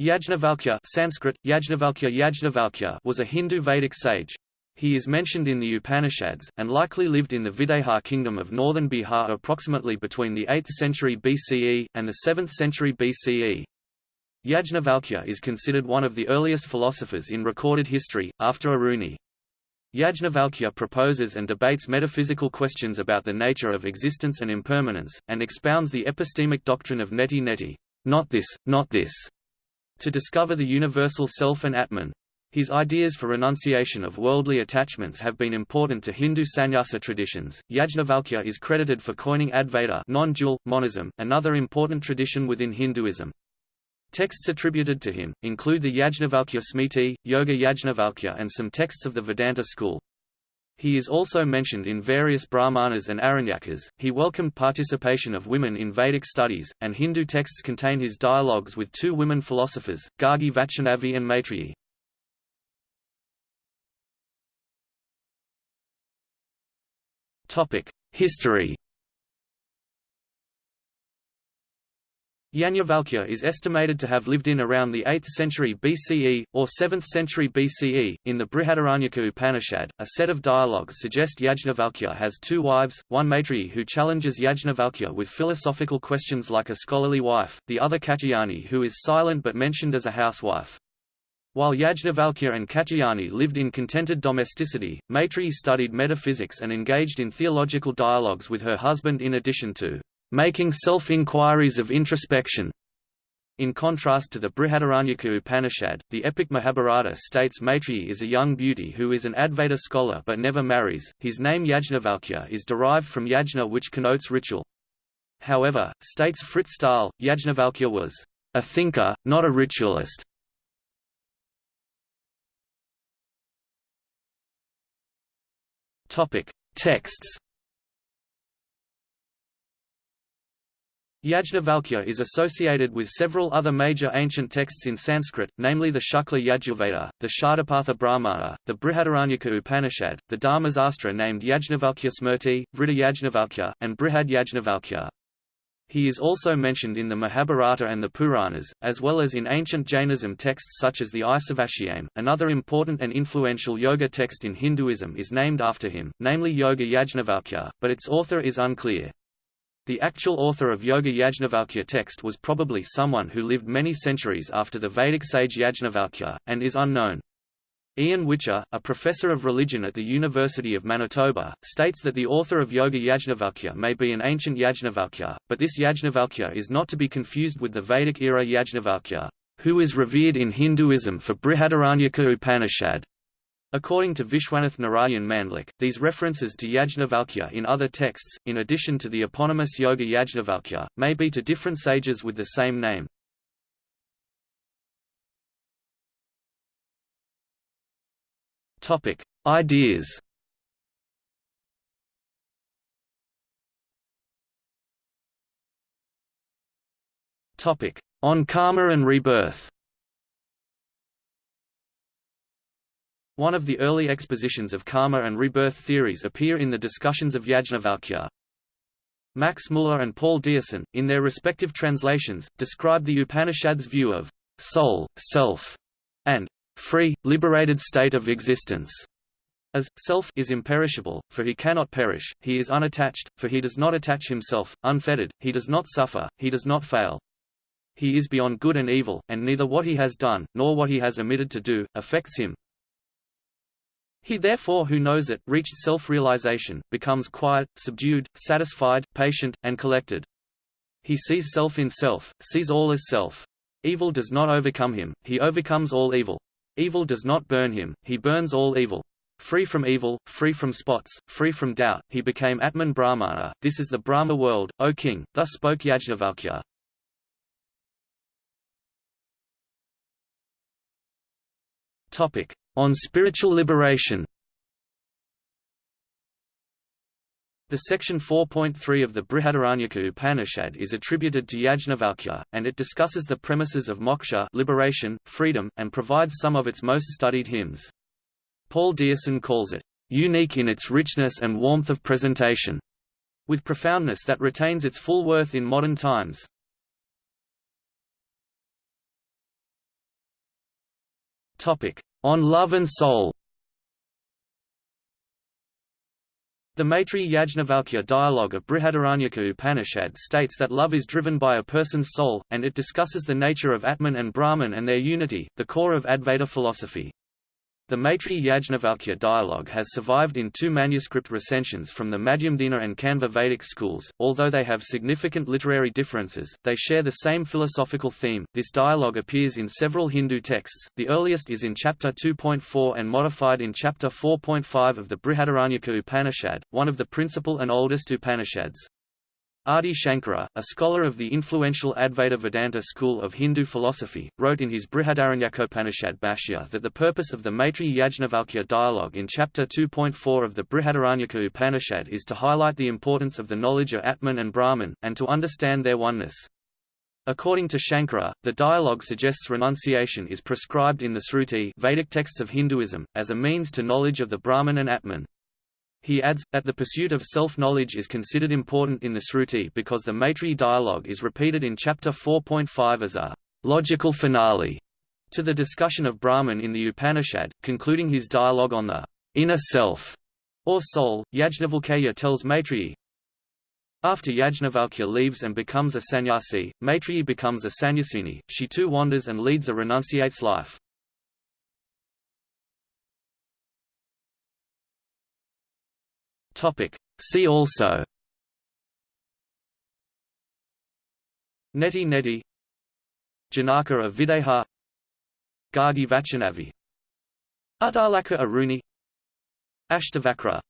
Yajnavalkya Sanskrit, Yajnavalkya Yajnavalkya was a Hindu Vedic sage. He is mentioned in the Upanishads, and likely lived in the Videha kingdom of northern Bihar approximately between the 8th century BCE, and the 7th century BCE. Yajnavalkya is considered one of the earliest philosophers in recorded history, after Aruni. Yajnavalkya proposes and debates metaphysical questions about the nature of existence and impermanence, and expounds the epistemic doctrine of neti neti, not this, not this, to discover the universal self and Atman. His ideas for renunciation of worldly attachments have been important to Hindu sannyasa traditions. Yajnavalkya is credited for coining Advaita non-dual, monism, another important tradition within Hinduism. Texts attributed to him, include the Yajnavalkya Smriti, Yoga Yajnavalkya and some texts of the Vedanta school. He is also mentioned in various Brahmanas and Aranyakas. He welcomed participation of women in Vedic studies, and Hindu texts contain his dialogues with two women philosophers, Gargi Vachaknavi and Maitreyi. Topic: History Yajnavalkya is estimated to have lived in around the 8th century BCE, or 7th century BCE. In the Brihadaranyaka Upanishad, a set of dialogues suggest Yajnavalkya has two wives, one Maitreyi who challenges Yajnavalkya with philosophical questions like a scholarly wife, the other Katyayani who is silent but mentioned as a housewife. While Yajnavalkya and Katyayani lived in contented domesticity, Maitreyi studied metaphysics and engaged in theological dialogues with her husband in addition to making self-inquiries of introspection. In contrast to the Brihadaranyaka Upanishad, the epic Mahabharata states Maitreyi is a young beauty who is an Advaita scholar but never marries. His name Yajnavalkya is derived from yajna which connotes ritual. However, states Frits Staal, Yajnavalkya was a thinker, not a ritualist. Topic: Texts Yajnavalkya is associated with several other major ancient texts in Sanskrit, namely the Shukla Yajurveda, the Shatapatha Brahmana, the Brihadaranyaka Upanishad, the Dharmasastra named Yajnavalkya Smriti, Vriddha Yajnavalkya, and Brihad Yajnavalkya. He is also mentioned in the Mahabharata and the Puranas, as well as in ancient Jainism texts such as the Isavashyayana. Another important and influential yoga text in Hinduism is named after him, namely Yoga Yajnavalkya, but its author is unclear. The actual author of Yoga Yajnavalkya text was probably someone who lived many centuries after the Vedic sage Yajnavalkya, and is unknown. Ian Whicher, a professor of religion at the University of Manitoba, states that the author of Yoga Yajnavalkya may be an ancient Yajnavalkya, but this Yajnavalkya is not to be confused with the Vedic-era Yajnavalkya, who is revered in Hinduism for Brihadaranyaka Upanishad. According to Vishwanath Narayan Mandlik, these references to Yajnavalkya in other texts, in addition to the eponymous Yoga Yajnavalkya, may be to different sages with the same name. Topic: Ideas. Topic: On karma and rebirth. One of the early expositions of karma and rebirth theories appear in the discussions of Yajnavalkya. Max Muller and Paul Deussen, in their respective translations, describe the Upanishad's view of soul, self, and free, liberated state of existence as self is imperishable, for he cannot perish, he is unattached, for he does not attach himself, unfettered, he does not suffer, he does not fail. He is beyond good and evil, and neither what he has done, nor what he has omitted to do, affects him, he therefore who knows it, reached self-realization, becomes quiet, subdued, satisfied, patient, and collected. He sees self in self, sees all as self. Evil does not overcome him, he overcomes all evil. Evil does not burn him, he burns all evil. Free from evil, free from spots, free from doubt, he became Atman Brahmana. This is the Brahma world, O king, thus spoke Yajnavalkya. Topic: on spiritual liberation The section 4.3 of the Brihadaranyaka Upanishad is attributed to Yajnavalkya, and it discusses the premises of moksha liberation, freedom, and provides some of its most studied hymns. Paul Deussen calls it, "...unique in its richness and warmth of presentation", with profoundness that retains its full worth in modern times. Topic: On Love and Soul. The Maitri Yajnavalkya dialogue of Brihadaranyaka Upanishad states that love is driven by a person's soul, and it discusses the nature of Atman and Brahman and their unity, the core of Advaita philosophy. The Maitri Yajnavalkya dialogue has survived in two manuscript recensions from the Madhyamdina and Kanva Vedic schools. Although they have significant literary differences, they share the same philosophical theme. This dialogue appears in several Hindu texts. The earliest is in chapter 2.4 and modified in chapter 4.5 of the Brihadaranyaka Upanishad, one of the principal and oldest Upanishads. Adi Shankara, a scholar of the influential Advaita Vedanta school of Hindu philosophy, wrote in his Brihadaranyakopanishad Bhashya that the purpose of the Maitri Yajnavalkya dialogue in chapter 2.4 of the Brihadaranyaka Upanishad is to highlight the importance of the knowledge of Atman and Brahman, and to understand their oneness. According to Shankara, the dialogue suggests renunciation is prescribed in the Sruti Vedic texts of Hinduism, as a means to knowledge of the Brahman and Atman. He adds, that the pursuit of self-knowledge is considered important in the Sruti because the Maitri dialogue is repeated in chapter 4.5 as a logical finale to the discussion of Brahman in the Upanishad, concluding his dialogue on the inner self, or soul. Yajnavalkya tells Maitreyi, after Yajnavalkya leaves and becomes a sannyasi, Maitreyi becomes a sannyasini, she too wanders and leads a renunciate's life. Topic. See also. Neti Neti. Janaka of Videha. Gargi Vachaknavi. Uddalaka Aruni. Ashtavakra